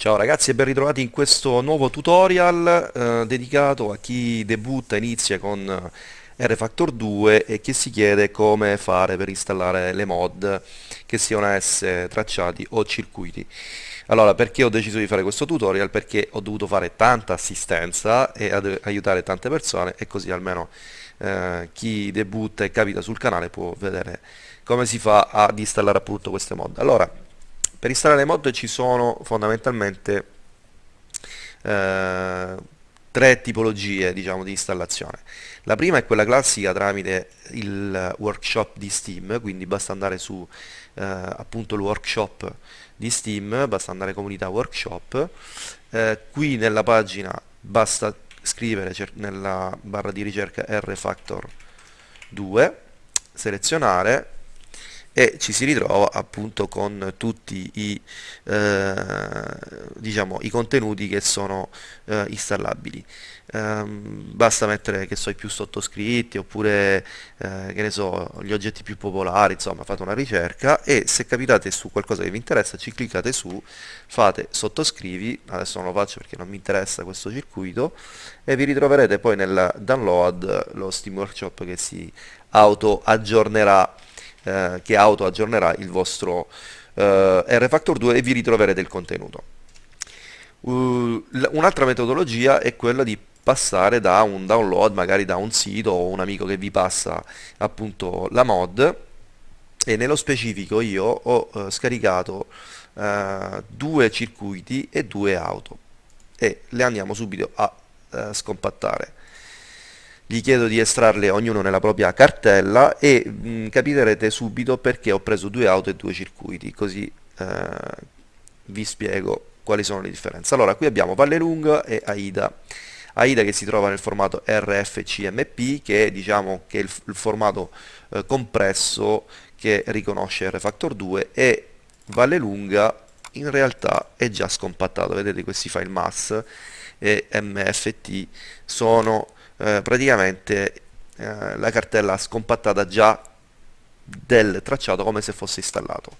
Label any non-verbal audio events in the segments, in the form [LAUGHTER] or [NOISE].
Ciao ragazzi e ben ritrovati in questo nuovo tutorial eh, dedicato a chi debutta, inizia con eh, RFactor 2 e che si chiede come fare per installare le mod che siano esse tracciati o circuiti. Allora, perché ho deciso di fare questo tutorial? Perché ho dovuto fare tanta assistenza e aiutare tante persone e così almeno eh, chi debutta e capita sul canale può vedere come si fa ad installare appunto queste mod. Allora, per installare mod ci sono fondamentalmente eh, tre tipologie diciamo, di installazione. La prima è quella classica tramite il workshop di Steam, quindi basta andare su eh, appunto il workshop di Steam, basta andare comunità workshop, eh, qui nella pagina basta scrivere nella barra di ricerca rfactor 2, selezionare e ci si ritrova appunto con tutti i, eh, diciamo, i contenuti che sono eh, installabili. Um, basta mettere che so i più sottoscritti oppure eh, che ne so gli oggetti più popolari insomma fate una ricerca e se capitate su qualcosa che vi interessa ci cliccate su fate sottoscrivi adesso non lo faccio perché non mi interessa questo circuito e vi ritroverete poi nel download lo Steam Workshop che si auto aggiornerà eh, che auto aggiornerà il vostro eh, RFactor 2 e vi ritroverete il contenuto. Uh, Un'altra metodologia è quella di passare da un download, magari da un sito o un amico che vi passa appunto la mod. E nello specifico io ho eh, scaricato eh, due circuiti e due auto. E le andiamo subito a eh, scompattare gli chiedo di estrarle ognuno nella propria cartella e mh, mm, capirete subito perché ho preso due auto e due circuiti, così eh, vi spiego quali sono le differenze. Allora, qui abbiamo Valle Lunga e AIDA. AIDA che si trova nel formato RFCMP, che è, diciamo, che è il, il formato eh, compresso che riconosce RFactor 2 e Valle Lunga in realtà è già scompattato. Vedete questi file mass e MFT sono eh, praticamente eh, la cartella scompattata già del tracciato come se fosse installato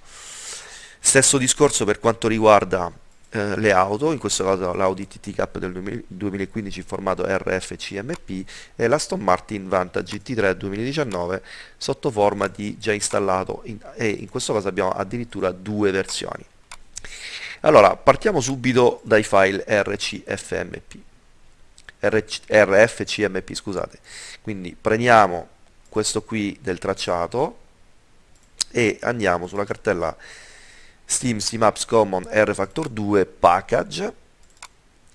stesso discorso per quanto riguarda eh, le auto, in questo caso l'Audi TT Cup del 2015 in formato RFCMP e l'Aston Martin Vantage GT3 2019 sotto forma di già installato in, e in questo caso abbiamo addirittura due versioni. Allora, partiamo subito dai file RCFMP. RFCMP scusate. Quindi prendiamo questo qui del tracciato e andiamo sulla cartella Steam Apps Common RFactor 2 Package.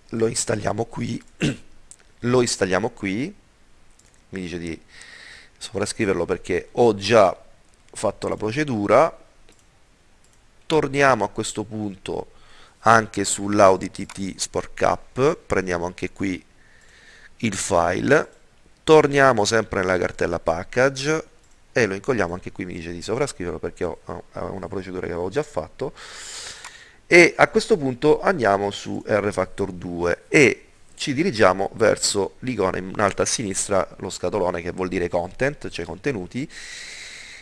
Lo installiamo qui. [CLEARS THROAT] Lo installiamo qui. Mi dice di sovrascriverlo perché ho già fatto la procedura. Torniamo a questo punto anche sull'Audi TT Sport Cup. Prendiamo anche qui il file, torniamo sempre nella cartella package e lo incolliamo, anche qui mi dice di sovrascriverlo perché ho, una procedura che avevo già fatto. E a questo punto andiamo su RFactor 2 e ci dirigiamo verso l'icona in alto a sinistra, lo scatolone che vuol dire content, cioè contenuti.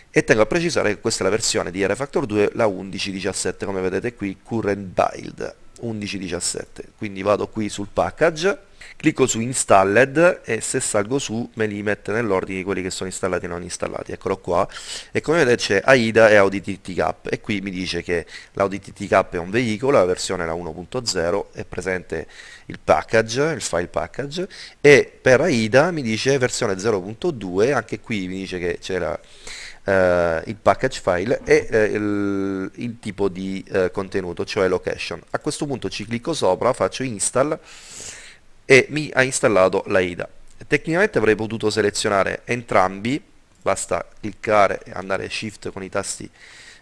E tengo a precisare che questa è la versione di RFactor 2, la 11.17 come vedete qui, current build 11.17 quindi vado qui sul package clicco su installed e se salgo su me li mette nell'ordine di quelli che sono installati e non installati. Eccolo qua. E come vedete c'è AIDA e Audi TT Cap e qui mi dice che l'Audi TT Cap è un veicolo la versione è la 1.0 è presente il package il file package. E per AIDA mi dice versione 0.2 anche qui mi dice che c'era Uh, il package file e uh, il, il, tipo di uh, contenuto, cioè location. A questo punto ci clicco sopra, faccio install e mi ha installato l'AIDA. Tecnicamente avrei potuto selezionare entrambi, basta cliccare e andare shift con i tasti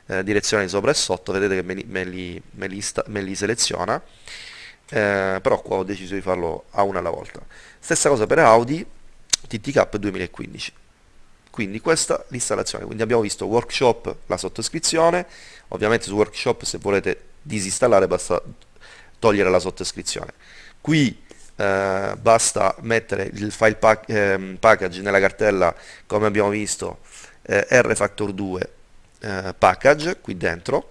eh, direzionali sopra e sotto, vedete che me li, me li, me li, me li seleziona, eh, però qua ho deciso di farlo a una alla volta. Stessa cosa per Audi TTK 2015 quindi questa l'installazione quindi abbiamo visto workshop la sottoscrizione ovviamente su workshop se volete disinstallare basta togliere la sottoscrizione qui eh, basta mettere il file pack, eh, package nella cartella come abbiamo visto eh, rfactor2 eh, package qui dentro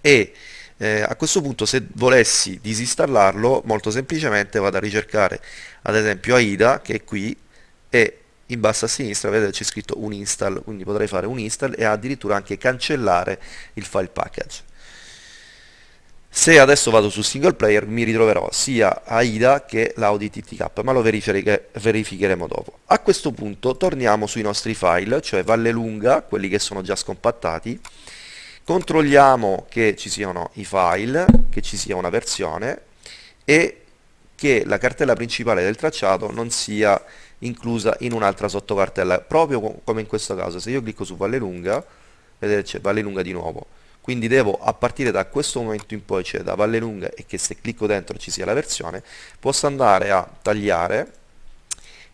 e Eh, a questo punto se volessi disinstallarlo, molto semplicemente vado a ricercare ad esempio AIDA che è qui e in basso a sinistra vedete c'è scritto un install, quindi potrei fare un install e addirittura anche cancellare il file package. Se adesso vado su single player mi ritroverò sia AIDA che l'Audi TTK, ma lo verificheremo dopo. A questo punto torniamo sui nostri file, cioè Valle Lunga, quelli che sono già scompattati, controlliamo che ci siano i file, che ci sia una versione e che la cartella principale del tracciato non sia inclusa in un'altra sottocartella, proprio come in questo caso. Se io clicco su Valle Lunga, vedete c'è Valle Lunga di nuovo, quindi devo a partire da questo momento in poi, cioè da Valle Lunga e che se clicco dentro ci sia la versione, posso andare a tagliare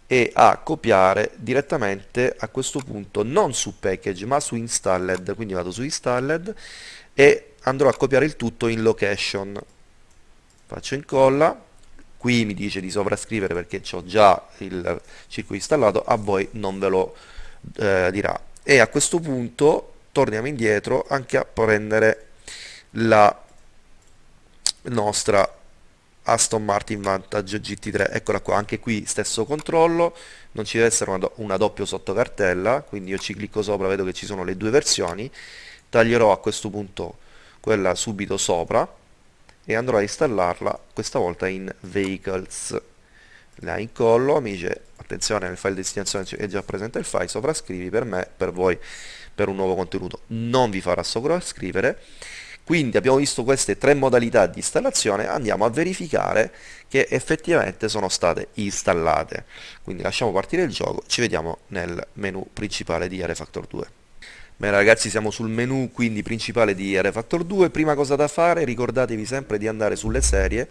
e a copiare direttamente a questo punto non su package ma su installed, quindi vado su installed e andrò a copiare il tutto in location. Faccio incolla qui mi dice di sovrascrivere perché ho già il circuito installato, a voi non ve lo eh, dirà. E a questo punto torniamo indietro anche a prendere la nostra Aston Martin Vantage GT3 eccola qua anche qui stesso controllo. Non ci deve essere una, una doppia sottocartella quindi io ci clicco sopra vedo che ci sono le due versioni. Taglierò a questo punto quella subito sopra e andrò a installarla questa volta in Vehicles. La incollo, mi dice attenzione nel file destinazione è già presente il file, sovrascrivi per me, per voi, per un nuovo contenuto. Non vi farà sovrascrivere. Quindi abbiamo visto queste tre modalità di installazione, andiamo a verificare che effettivamente sono state installate. Quindi lasciamo partire il gioco, ci vediamo nel menu principale di RFactor 2. Bene ragazzi siamo sul menu quindi principale di RFactor 2, prima cosa da fare ricordatevi sempre di andare sulle serie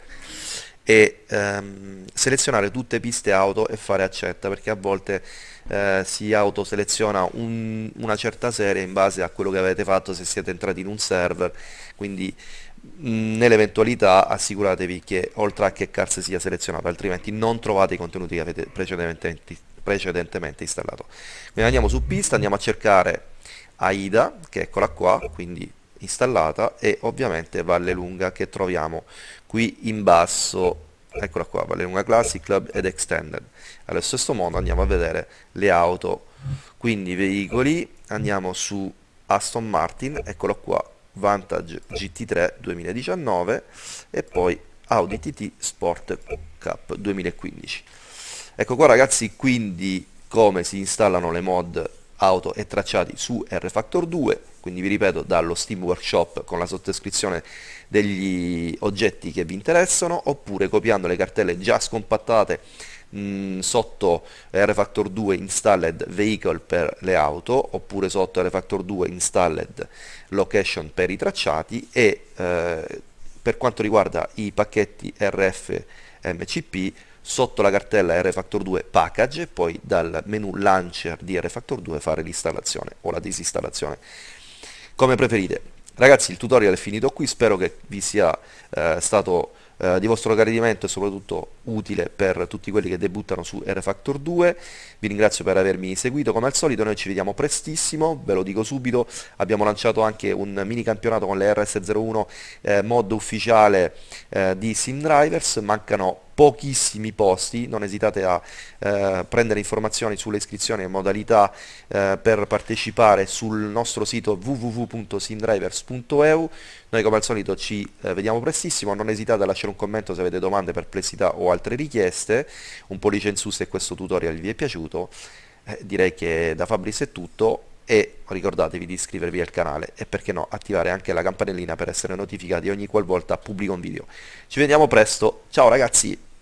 e ehm, selezionare tutte piste auto e fare accetta perché a volte eh, si autoseleziona un, una certa serie in base a quello che avete fatto se siete entrati in un server. Quindi nell'eventualità assicuratevi che oltre a che cars sia selezionato altrimenti non trovate i contenuti che avete precedentemente, precedentemente installato. Quindi andiamo su pista andiamo a cercare AIDA che eccola qua quindi installata e ovviamente Valle Lunga che troviamo qui in basso. Eccola qua Valle Lunga Classic Club ed Extended. Allo stesso modo andiamo a vedere le auto quindi veicoli. Andiamo su Aston Martin eccolo qua Vantage GT3 2019 e poi Audi TT Sport Cup 2015 ecco qua ragazzi quindi come si installano le mod auto e tracciati su RFactor 2 quindi vi ripeto dallo Steam Workshop con la sottoscrizione degli oggetti che vi interessano oppure copiando le cartelle già scompattate mh, sotto RFactor 2 installed vehicle per le auto oppure sotto RFactor 2 installed location per i tracciati e eh, per quanto riguarda i pacchetti RF MCP sotto la cartella RFactor 2 package e poi dal menu launcher di RFactor 2 fare l'installazione o la disinstallazione come preferite. Ragazzi il tutorial è finito qui spero che vi sia eh, stato eh, di vostro gradimento e soprattutto utile per tutti quelli che debuttano su RFactor 2 vi ringrazio per avermi seguito come al solito noi ci vediamo prestissimo ve lo dico subito. Abbiamo lanciato anche un mini campionato con le RS01 eh, mod ufficiale eh, di SimDrivers mancano pochissimi posti, non esitate a eh, prendere informazioni sulle iscrizioni e modalità eh, per partecipare sul nostro sito www.simdrivers.eu. Noi come al solito ci eh, vediamo prestissimo, non esitate a lasciare un commento se avete domande, perplessità o altre richieste, un pollice in su se questo tutorial vi è piaciuto, eh, direi che da Fabris è tutto e ricordatevi di iscrivervi al canale e perché no attivare anche la campanellina per essere notificati ogni qualvolta pubblico un video. Ci vediamo presto, ciao ragazzi!